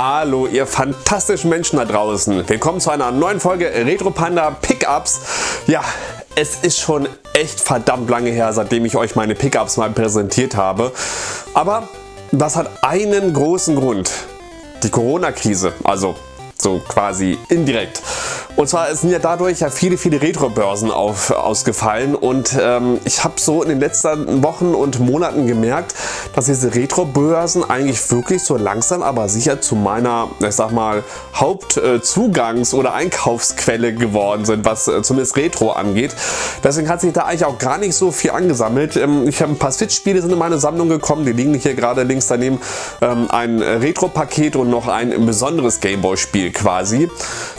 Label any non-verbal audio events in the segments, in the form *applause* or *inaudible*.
Hallo ihr fantastischen Menschen da draußen. Willkommen zu einer neuen Folge Retro Panda Pickups. Ja, es ist schon echt verdammt lange her, seitdem ich euch meine Pickups mal präsentiert habe. Aber das hat einen großen Grund. Die Corona-Krise, also so quasi indirekt. Und zwar sind ja dadurch ja viele viele Retro-Börsen ausgefallen und ähm, ich habe so in den letzten Wochen und Monaten gemerkt, dass diese Retro-Börsen eigentlich wirklich so langsam aber sicher zu meiner, ich sag mal, Hauptzugangs- oder Einkaufsquelle geworden sind, was äh, zumindest Retro angeht. Deswegen hat sich da eigentlich auch gar nicht so viel angesammelt. Ähm, ich habe ein paar Switch-Spiele sind in meine Sammlung gekommen, die liegen hier gerade links daneben. Ähm, ein Retro-Paket und noch ein besonderes Gameboy-Spiel quasi.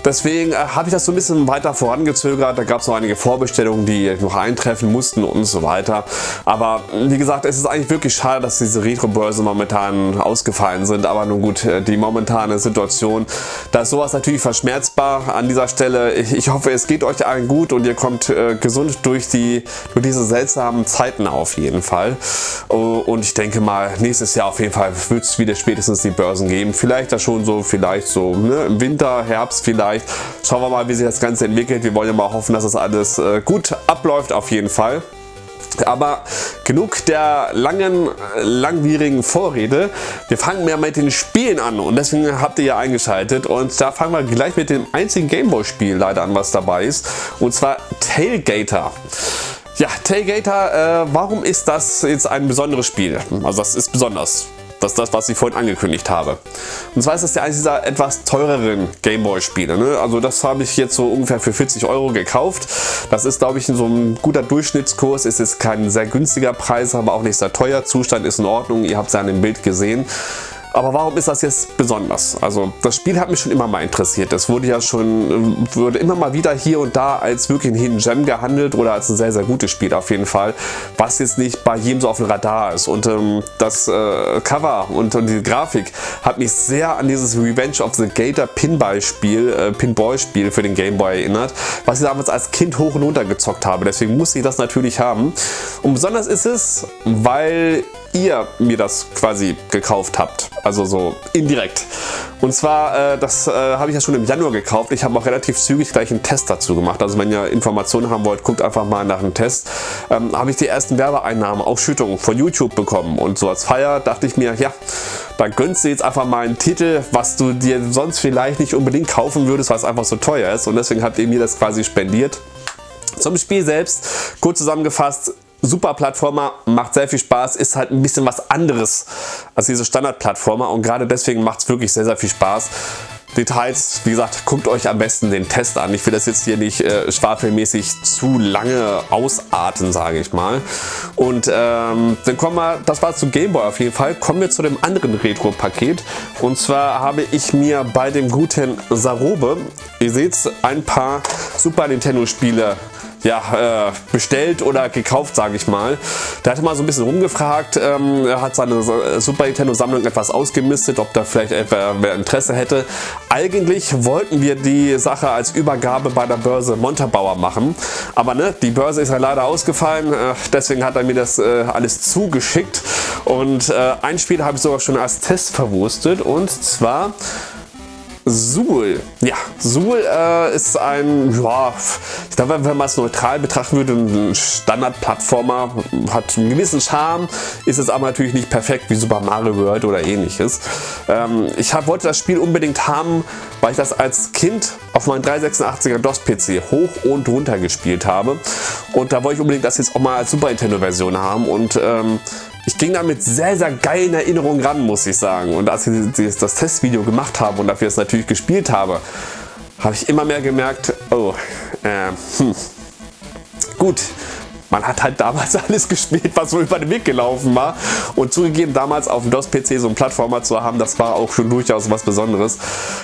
Deswegen äh, habe ich das so ein bisschen weiter vorangezögert. Da gab es noch einige Vorbestellungen, die noch eintreffen mussten und so weiter. Aber wie gesagt, es ist eigentlich wirklich schade, dass diese Retro-Börse momentan ausgefallen sind. Aber nun gut, äh, die momentane Situation, da ist sowas natürlich verschmerzbar an dieser Stelle. Ich, ich hoffe, es geht euch allen gut und ihr kommt äh, gesund durch, die, durch diese seltsamen Zeiten auf jeden Fall. Oh, und ich denke mal, nächstes Jahr auf jeden Fall wird es wieder spätestens die Börsen geben. Vielleicht da schon so, vielleicht so ne, im Winter, Herbst vielleicht. Schauen wir mal, wie sich das Ganze entwickelt. Wir wollen ja mal hoffen, dass das alles äh, gut abläuft auf jeden Fall. Aber genug der langen, langwierigen Vorrede. Wir fangen mehr mit den Spielen an und deswegen habt ihr ja eingeschaltet und da fangen wir gleich mit dem einzigen Gameboy-Spiel leider an, was dabei ist und zwar Tailgater. Ja, Tailgater, äh, warum ist das jetzt ein besonderes Spiel? Also das ist besonders. Das ist das, was ich vorhin angekündigt habe. Und zwar ist das ja eines dieser etwas teureren Gameboy Spiele. Ne? Also das habe ich jetzt so ungefähr für 40 Euro gekauft. Das ist glaube ich so ein guter Durchschnittskurs. Es ist kein sehr günstiger Preis, aber auch nicht sehr teuer. Zustand ist in Ordnung. Ihr habt es ja an dem Bild gesehen. Aber warum ist das jetzt besonders? Also das Spiel hat mich schon immer mal interessiert. Es wurde ja schon wurde immer mal wieder hier und da als wirklich ein Hidden Gem gehandelt oder als ein sehr sehr gutes Spiel auf jeden Fall, was jetzt nicht bei jedem so auf dem Radar ist. Und ähm, das äh, Cover und, und, die Grafik hat mich sehr an dieses Revenge of the Gator Pinball Spiel, äh, Pinball Spiel für den Game Boy erinnert, was ich damals als Kind hoch und runter gezockt habe. Deswegen musste ich das natürlich haben. Und besonders ist es, weil ihr mir das quasi gekauft habt. Also so indirekt. Und zwar, äh, das äh, habe ich ja schon im Januar gekauft. Ich habe auch relativ zügig gleich einen Test dazu gemacht. Also wenn ihr Informationen haben wollt, guckt einfach mal nach einem Test. Ähm, habe ich die ersten Werbeeinnahmen, Ausschüttungen von YouTube bekommen. Und so als Feier dachte ich mir, ja, da gönnst du jetzt einfach mal einen Titel, was du dir sonst vielleicht nicht unbedingt kaufen würdest, weil es einfach so teuer ist. Und deswegen habt ihr mir das quasi spendiert. Zum Spiel selbst, kurz zusammengefasst, super Plattformer, macht sehr viel Spaß, ist halt ein bisschen was anderes als diese Standard-Plattformer und gerade deswegen macht es wirklich sehr, sehr viel Spaß. Details, wie gesagt, guckt euch am besten den Test an. Ich will das jetzt hier nicht äh, schwafelmäßig zu lange ausarten, sage ich mal. Und ähm, dann kommen wir, das war zu Gameboy auf jeden Fall, kommen wir zu dem anderen Retro-Paket. Und zwar habe ich mir bei dem guten Sarobe, ihr seht ein paar Super Nintendo Spiele ja, äh, bestellt oder gekauft, sage ich mal. Der hatte mal so ein bisschen rumgefragt, ähm, er hat seine Super Nintendo Sammlung etwas ausgemistet, ob da vielleicht etwa wer Interesse hätte. Eigentlich wollten wir die Sache als Übergabe bei der Börse Montabaur machen, aber ne, die Börse ist ja leider ausgefallen, äh, deswegen hat er mir das äh, alles zugeschickt und äh, ein Spiel habe ich sogar schon als Test verwurstet und zwar Suhl. Ja, Suhl äh, ist ein, ja, ich glaube, wenn man es neutral betrachten würde, ein Standard-Plattformer, hat einen gewissen Charme, ist es aber natürlich nicht perfekt wie Super Mario World oder ähnliches. Ähm, ich hab, wollte das Spiel unbedingt haben, weil ich das als Kind auf meinem 386er DOS-PC hoch und runter gespielt habe und da wollte ich unbedingt das jetzt auch mal als Super Nintendo Version haben und ähm, ich ging da mit sehr, sehr geilen Erinnerungen ran, muss ich sagen. Und als ich das Testvideo gemacht habe und dafür es natürlich gespielt habe, habe ich immer mehr gemerkt, oh, äh, hm, gut, man hat halt damals *laughs* alles gespielt, was so über den Weg gelaufen war. Und zugegeben, damals auf dem DOS-PC so einen Plattformer zu haben, das war auch schon durchaus was Besonderes.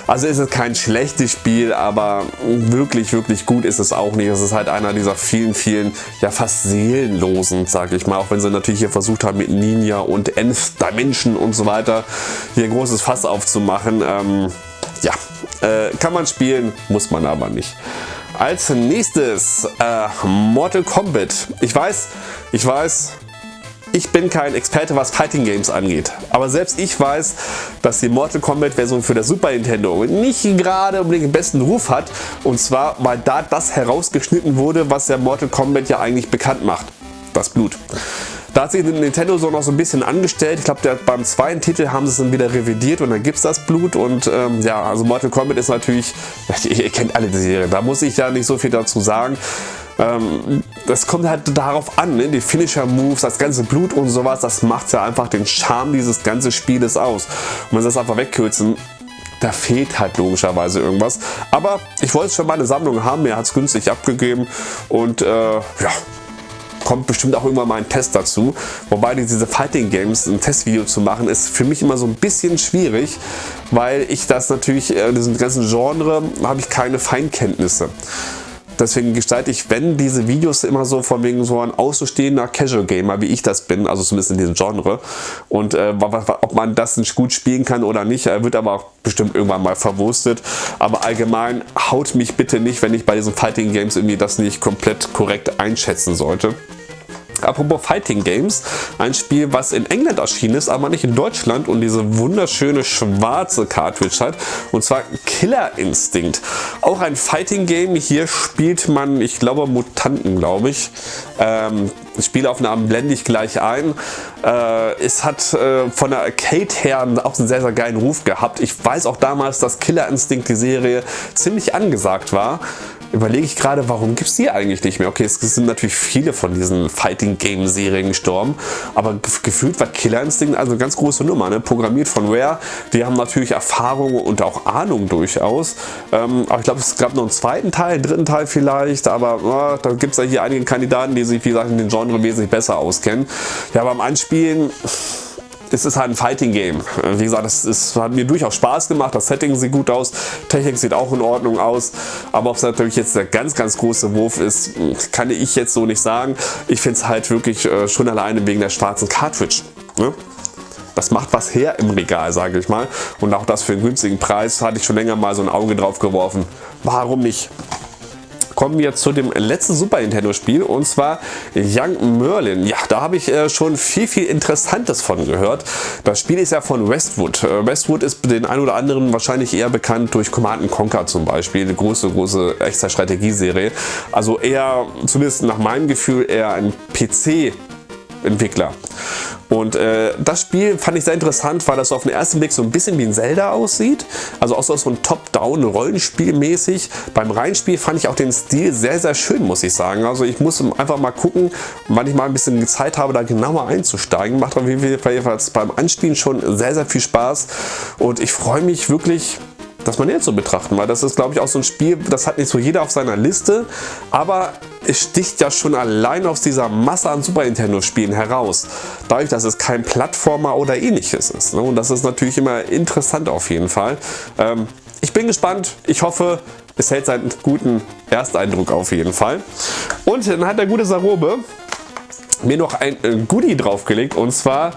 Also ist es kein schlechtes Spiel, aber wirklich, wirklich gut ist es auch nicht. Es ist halt einer dieser vielen, vielen, ja fast seelenlosen, sag ich mal. Auch wenn sie natürlich hier versucht haben, mit Ninja und Nth Dimension und so weiter hier ein großes Fass aufzumachen. Ähm, ja, äh, kann man spielen, muss man aber nicht. Als nächstes äh, Mortal Kombat. Ich weiß, ich weiß, ich bin kein Experte, was Fighting Games angeht. Aber selbst ich weiß, dass die Mortal Kombat Version für das Super Nintendo nicht gerade unbedingt den besten Ruf hat. Und zwar, weil da das herausgeschnitten wurde, was der Mortal Kombat ja eigentlich bekannt macht. Das Blut. Da hat sich Nintendo so noch so ein bisschen angestellt. Ich glaube, beim zweiten Titel haben sie es dann wieder revidiert und dann gibt es das Blut. Und ähm, ja, also Mortal Kombat ist natürlich, *laughs* ihr kennt alle die Serie, da muss ich ja nicht so viel dazu sagen. Ähm, das kommt halt darauf an, ne? die Finisher-Moves, das ganze Blut und sowas, das macht ja einfach den Charme dieses ganzen Spieles aus. Und wenn sie das einfach wegkürzen, da fehlt halt logischerweise irgendwas. Aber ich wollte es für meine Sammlung haben, mir hat es günstig abgegeben und äh, ja, kommt bestimmt auch irgendwann mal ein Test dazu. Wobei diese Fighting Games, ein Testvideo zu machen, ist für mich immer so ein bisschen schwierig, weil ich das natürlich, in diesem ganzen Genre, habe ich keine Feinkenntnisse. Deswegen gestalte ich, wenn diese Videos immer so von wegen so ein außenstehender Casual Gamer, wie ich das bin, also zumindest in diesem Genre. Und äh, ob man das nicht gut spielen kann oder nicht, äh, wird aber auch bestimmt irgendwann mal verwurstet. Aber allgemein haut mich bitte nicht, wenn ich bei diesen Fighting Games irgendwie das nicht komplett korrekt einschätzen sollte. Apropos Fighting Games, ein Spiel, was in England erschienen ist, aber nicht in Deutschland und diese wunderschöne schwarze Cartridge hat, und zwar Killer Instinct. Auch ein Fighting Game, hier spielt man, ich glaube Mutanten, glaube ich. Ähm, Spielaufnahmen blende ich gleich ein. Äh, es hat äh, von der Arcade her auch einen sehr, sehr geilen Ruf gehabt. Ich weiß auch damals, dass Killer Instinct, die Serie, ziemlich angesagt war überlege ich gerade, warum gibt es die eigentlich nicht mehr? Okay, es sind natürlich viele von diesen Fighting Game Serien gestorben, aber gefühlt war Killer Instinct also eine ganz große Nummer, ne? programmiert von Rare. Die haben natürlich Erfahrung und auch Ahnung durchaus. Ähm, aber ich glaube, es gab noch einen zweiten Teil, einen dritten Teil vielleicht, aber äh, da gibt es ja hier einige Kandidaten, die sich, wie gesagt, in den Genre wesentlich besser auskennen. Ja, beim Anspielen es ist halt ein Fighting Game. Wie gesagt, es hat mir durchaus Spaß gemacht. Das Setting sieht gut aus, Technik sieht auch in Ordnung aus. Aber ob es natürlich jetzt der ganz, ganz große Wurf ist, kann ich jetzt so nicht sagen. Ich finde es halt wirklich äh, schon alleine wegen der schwarzen Cartridge. Ne? Das macht was her im Regal, sage ich mal. Und auch das für einen günstigen Preis hatte ich schon länger mal so ein Auge drauf geworfen. Warum nicht? Kommen wir zu dem letzten Super Nintendo Spiel und zwar Young Merlin. Ja, da habe ich äh, schon viel, viel Interessantes von gehört. Das Spiel ist ja von Westwood. Äh, Westwood ist den ein oder anderen wahrscheinlich eher bekannt durch Command Conquer zum Beispiel. Eine große, große extra Strategieserie. Also eher, zumindest nach meinem Gefühl, eher ein PC Entwickler. Und äh, das Spiel fand ich sehr interessant, weil das auf den ersten Blick so ein bisschen wie ein Zelda aussieht. Also auch so ein Top-Down Rollenspiel mäßig. Beim Reinspiel fand ich auch den Stil sehr, sehr schön, muss ich sagen. Also ich muss einfach mal gucken, wann ich mal ein bisschen Zeit habe, da genauer einzusteigen. Macht auf jeden Fall beim Anspielen schon sehr, sehr viel Spaß. Und ich freue mich wirklich das man jetzt so betrachten, weil das ist glaube ich auch so ein Spiel, das hat nicht so jeder auf seiner Liste, aber es sticht ja schon allein aus dieser Masse an Super Nintendo Spielen heraus, dadurch, dass es kein Plattformer oder ähnliches ist. Ne? Und das ist natürlich immer interessant auf jeden Fall. Ähm, ich bin gespannt, ich hoffe, es hält seinen guten Ersteindruck auf jeden Fall. Und dann hat der gute Sarobe mir noch ein äh, Goodie draufgelegt und zwar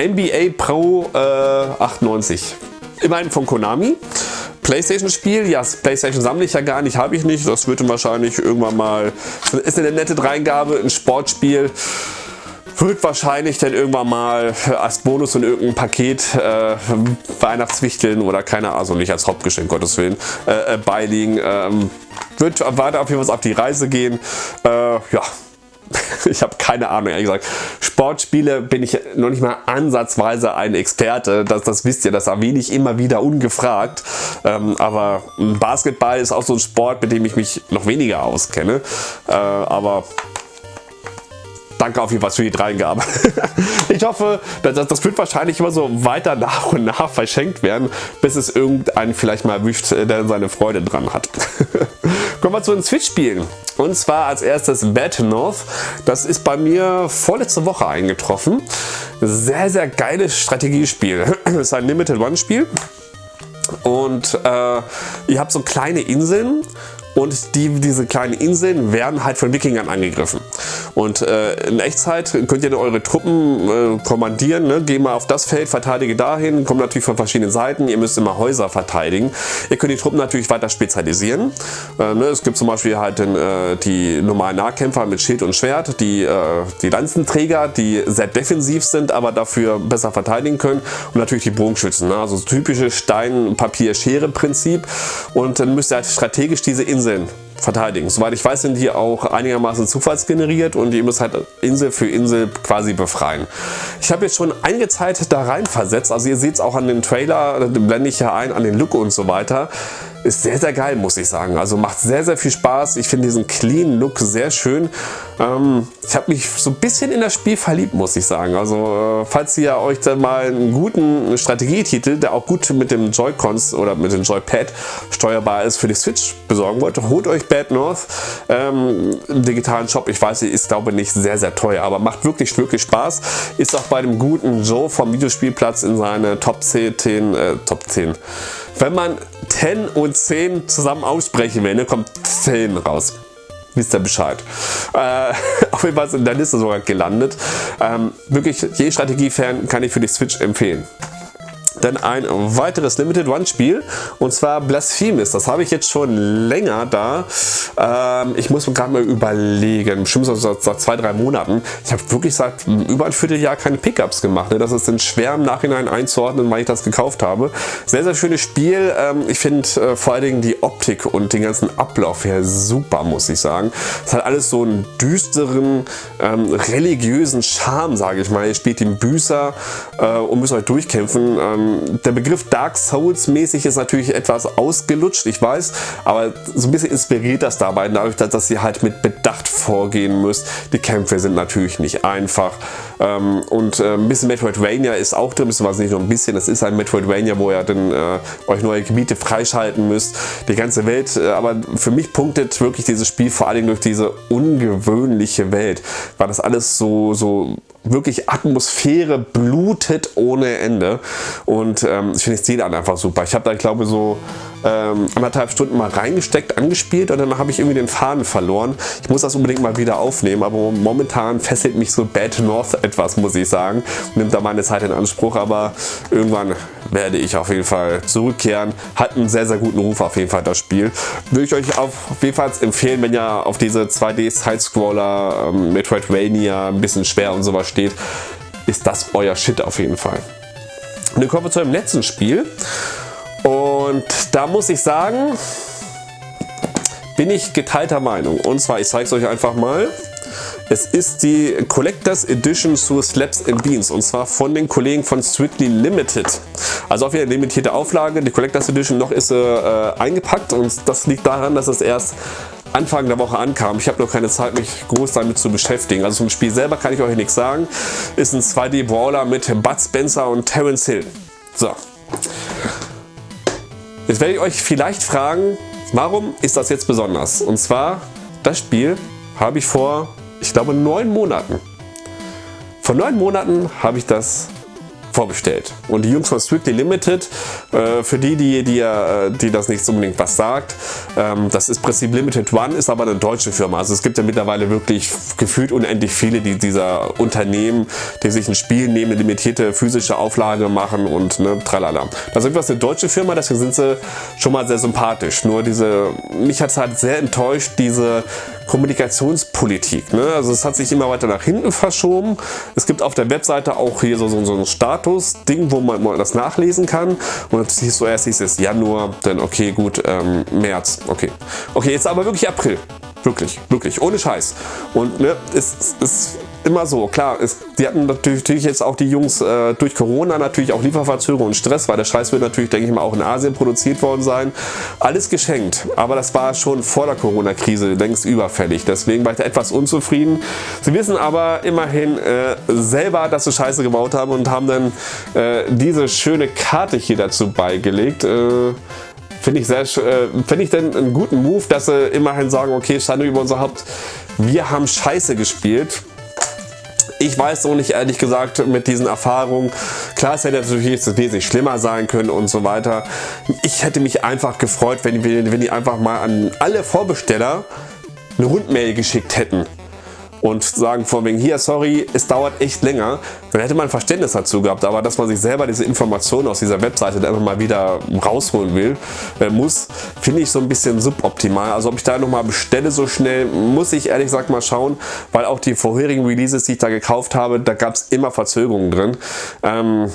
NBA Pro äh, 98 immerhin von Konami. Playstation Spiel, ja Playstation sammle ich ja gar nicht, habe ich nicht. Das wird wahrscheinlich irgendwann mal, ist eine nette Dreingabe, ein Sportspiel. Wird wahrscheinlich dann irgendwann mal als Bonus in irgendein Paket äh, Weihnachtswichteln oder keine Ahnung, also nicht als Hauptgeschenk, Gottes Willen, äh, äh, beiliegen. Ähm, wird weiter auf jeden Fall auf die Reise gehen. Äh, ja, *laughs* ich habe keine Ahnung, ehrlich gesagt. Sportspiele bin ich noch nicht mal ansatzweise ein Experte. Das, das wisst ihr, das erwähne ich immer wieder ungefragt. Ähm, aber Basketball ist auch so ein Sport, mit dem ich mich noch weniger auskenne. Äh, aber danke auf jeden Fall für die Dreingabe. *laughs* ich hoffe, das, das wird wahrscheinlich immer so weiter nach und nach verschenkt werden, bis es irgendeinen vielleicht mal erwischt, der seine Freude dran hat. *laughs* Kommen wir zu den Switch-Spielen. Und zwar als erstes Bad North. Das ist bei mir vorletzte Woche eingetroffen. Sehr, sehr geiles Strategiespiel. Das *clears throat* ist ein Limited One Spiel. Und äh, ihr habt so kleine Inseln und die, diese kleinen Inseln werden halt von Wikingern angegriffen. Und äh, in Echtzeit könnt ihr eure Truppen äh, kommandieren, ne? geh mal auf das Feld, verteidige dahin, kommen natürlich von verschiedenen Seiten, ihr müsst immer Häuser verteidigen. Ihr könnt die Truppen natürlich weiter spezialisieren. Äh, ne? Es gibt zum Beispiel halt den, äh, die normalen Nahkämpfer mit Schild und Schwert, die, äh, die Lanzenträger, die sehr defensiv sind, aber dafür besser verteidigen können und natürlich die Bogenschützen. Ne? Also typische Stein-Papier-Schere-Prinzip und dann müsst ihr halt strategisch diese Inseln verteidigen. Soweit ich weiß, sind die auch einigermaßen zufallsgeneriert und ihr müsst halt Insel für Insel quasi befreien. Ich habe jetzt schon einige Zeit da rein versetzt, also ihr seht es auch an den Trailer, blende ich ja ein, an den Look und so weiter ist sehr, sehr geil, muss ich sagen. Also macht sehr, sehr viel Spaß. Ich finde diesen clean Look sehr schön. Ähm, ich habe mich so ein bisschen in das Spiel verliebt, muss ich sagen. Also äh, falls ihr euch dann mal einen guten Strategietitel, der auch gut mit dem Joy-Cons oder mit dem Joypad steuerbar ist, für die Switch besorgen wollt, holt euch Bad North ähm, im digitalen Shop. Ich weiß, ist glaube nicht sehr, sehr teuer, aber macht wirklich, wirklich Spaß. Ist auch bei dem guten Joe vom Videospielplatz in seine Top 10, äh, Top 10 wenn man 10 und 10 zusammen aussprechen will, ne, kommt 10 raus. Wisst ihr Bescheid. Äh, *laughs* auf jeden Fall ist in der Liste sogar gelandet. Ähm, wirklich, je Strategie-Fan kann ich für die Switch empfehlen dann ein weiteres Limited One Spiel und zwar Blasphemous. Das habe ich jetzt schon länger da. Ähm, ich muss mir gerade mal überlegen, bestimmt seit, seit zwei, drei Monaten. Ich habe wirklich seit über ein Vierteljahr keine Pickups gemacht. Ne? Das ist dann schwer im Nachhinein einzuordnen, weil ich das gekauft habe. Sehr, sehr schönes Spiel. Ähm, ich finde äh, vor allen Dingen die Optik und den ganzen Ablauf her super, muss ich sagen. Es hat alles so einen düsteren, ähm, religiösen Charme, sage ich mal. Ihr spielt den Büßer äh, und müsst euch durchkämpfen. Ähm, der Begriff Dark Souls mäßig ist natürlich etwas ausgelutscht, ich weiß, aber so ein bisschen inspiriert das dabei, dadurch, dass ihr halt mit Bedacht vorgehen müsst. Die Kämpfe sind natürlich nicht einfach ähm, und äh, ein bisschen Metroidvania ist auch drin, beziehungsweise nicht nur ein bisschen, es ist ein Metroidvania, wo ihr dann äh, euch neue Gebiete freischalten müsst, die ganze Welt, äh, aber für mich punktet wirklich dieses Spiel vor allem durch diese ungewöhnliche Welt, weil das alles so, so wirklich Atmosphäre blutet ohne Ende und ähm, ich finde das Ziel einfach super. Ich habe da glaube so ähm, anderthalb Stunden mal reingesteckt, angespielt und dann habe ich irgendwie den Faden verloren. Ich muss das unbedingt mal wieder aufnehmen, aber momentan fesselt mich so Bad North etwas, muss ich sagen. Nimmt da meine Zeit in Anspruch, aber irgendwann werde ich auf jeden Fall zurückkehren. Hat einen sehr, sehr guten Ruf auf jeden Fall das Spiel. Würde ich euch auf jeden Fall empfehlen, wenn ihr auf diese 2D-Sidescroller, ähm, Metroidvania, ein bisschen schwer und sowas steht, ist das euer Shit auf jeden Fall. Und dann kommen wir zu einem letzten Spiel. Und da muss ich sagen, bin ich geteilter Meinung. Und zwar, ich zeige es euch einfach mal. Es ist die Collectors Edition zu Slaps and Beans und zwar von den Kollegen von Strictly Limited. Also wieder eine limitierte Auflage. Die Collectors Edition noch ist äh, eingepackt und das liegt daran, dass es erst Anfang der Woche ankam. Ich habe noch keine Zeit, mich groß damit zu beschäftigen. Also zum Spiel selber kann ich euch nichts sagen. Ist ein 2D-Brawler mit Bud Spencer und Terence Hill. So. Jetzt werde ich euch vielleicht fragen, warum ist das jetzt besonders? Und zwar, das Spiel habe ich vor, ich glaube, neun Monaten. Vor neun Monaten habe ich das vorbestellt. Und die Jungs von Strictly Limited, äh, für die, die, die, äh, die das nicht unbedingt was sagt, ähm, das ist Prinzip Limited One, ist aber eine deutsche Firma. Also es gibt ja mittlerweile wirklich gefühlt unendlich viele die dieser Unternehmen, die sich ein Spiel nehmen, eine limitierte physische Auflage machen und ne, tralala. Das ist etwas eine deutsche Firma, deswegen sind sie schon mal sehr sympathisch. Nur diese, mich hat es halt sehr enttäuscht, diese Kommunikationspolitik. Ne? Also es hat sich immer weiter nach hinten verschoben. Es gibt auf der Webseite auch hier so, so, so ein Status-Ding, wo man, man das nachlesen kann. Und siehst du erst hieß es Januar, dann okay, gut, ähm, März, okay. Okay, jetzt aber wirklich April. Wirklich, wirklich, ohne Scheiß. Und ne, es ist immer so, klar, es, die hatten natürlich jetzt auch die Jungs äh, durch Corona natürlich auch Lieferverzögerungen und Stress, weil der Scheiß wird natürlich, denke ich mal, auch in Asien produziert worden sein. Alles geschenkt, aber das war schon vor der Corona-Krise längst überfällig. Deswegen war ich da etwas unzufrieden. Sie wissen aber immerhin äh, selber, dass sie Scheiße gebaut haben und haben dann äh, diese schöne Karte hier dazu beigelegt. Äh, Finde ich, sehr, äh, find ich denn einen guten Move, dass sie immerhin sagen, okay, Schande über unser Haupt, wir haben Scheiße gespielt. Ich weiß noch nicht, ehrlich gesagt, mit diesen Erfahrungen. Klar, es hätte natürlich wesentlich schlimmer sein können und so weiter. Ich hätte mich einfach gefreut, wenn, wenn die einfach mal an alle Vorbesteller eine Rundmail geschickt hätten und sagen von wegen hier, sorry, es dauert echt länger, dann hätte man Verständnis dazu gehabt. Aber dass man sich selber diese Informationen aus dieser Webseite dann einfach mal wieder rausholen will, äh, muss, finde ich so ein bisschen suboptimal. Also ob ich da nochmal bestelle so schnell, muss ich ehrlich gesagt mal schauen, weil auch die vorherigen Releases, die ich da gekauft habe, da gab es immer Verzögerungen drin. Ähm,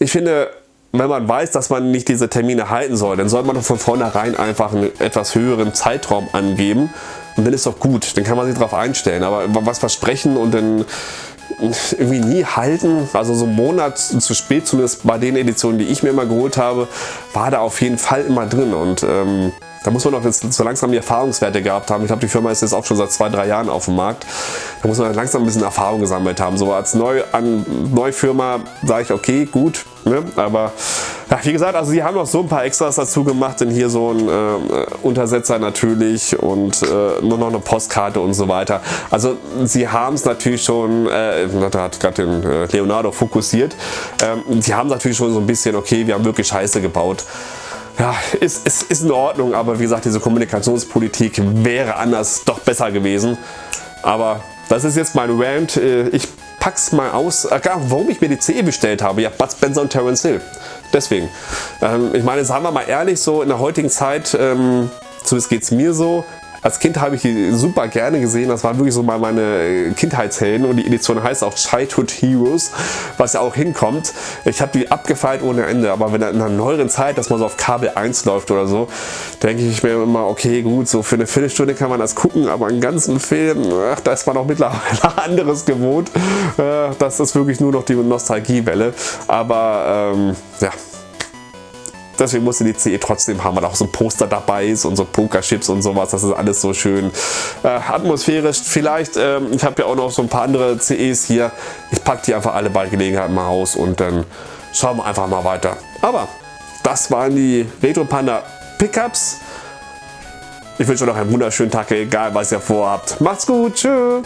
ich finde, wenn man weiß, dass man nicht diese Termine halten soll, dann sollte man doch von vornherein einfach einen etwas höheren Zeitraum angeben und dann ist doch gut, dann kann man sich darauf einstellen. Aber was versprechen und dann irgendwie nie halten, also so einen Monat zu spät, zumindest bei den Editionen, die ich mir immer geholt habe, war da auf jeden Fall immer drin und ähm, da muss man doch jetzt so langsam die Erfahrungswerte gehabt haben. Ich glaube, die Firma ist jetzt auch schon seit zwei, drei Jahren auf dem Markt. Da muss man langsam ein bisschen Erfahrung gesammelt haben. So als Neu an Neufirma sage ich, okay, gut, ne? aber ja, wie gesagt, also sie haben noch so ein paar Extras dazu gemacht, denn hier so ein äh, Untersetzer natürlich und äh, nur noch eine Postkarte und so weiter. Also sie haben es natürlich schon, äh, da hat gerade den äh, Leonardo fokussiert, ähm, sie haben natürlich schon so ein bisschen, okay, wir haben wirklich Scheiße gebaut ja, ist, ist, ist in Ordnung, aber wie gesagt, diese Kommunikationspolitik wäre anders doch besser gewesen. Aber das ist jetzt mein Rant. Äh, ich pack's mal aus, äh, warum ich mir die CE bestellt habe. Ja, Bud Spencer und Terence Hill. Deswegen. Ähm, ich meine, sagen wir mal ehrlich, so in der heutigen Zeit, ähm, zumindest geht es mir so, als Kind habe ich die super gerne gesehen. Das waren wirklich so mal meine Kindheitshelden und die Edition heißt auch Childhood Heroes, was ja auch hinkommt. Ich habe die abgefeilt ohne Ende, aber wenn in einer neueren Zeit, dass man so auf Kabel 1 läuft oder so, denke ich mir immer, okay gut, so für eine Viertelstunde kann man das gucken, aber einen ganzen Film, ach, da ist man auch mittlerweile *laughs* anderes gewohnt. Äh, das ist wirklich nur noch die Nostalgiewelle. Aber ähm, ja, Deswegen musste die CE trotzdem haben, weil auch so ein Poster dabei ist und so Pokerchips und sowas. Das ist alles so schön äh, atmosphärisch. Vielleicht, ähm, ich habe ja auch noch so ein paar andere CEs hier. Ich packe die einfach alle bei Gelegenheit mal aus und dann schauen wir einfach mal weiter. Aber das waren die Retro Panda Pickups. Ich wünsche euch noch einen wunderschönen Tag, egal was ihr vorhabt. Macht's gut, tschüss.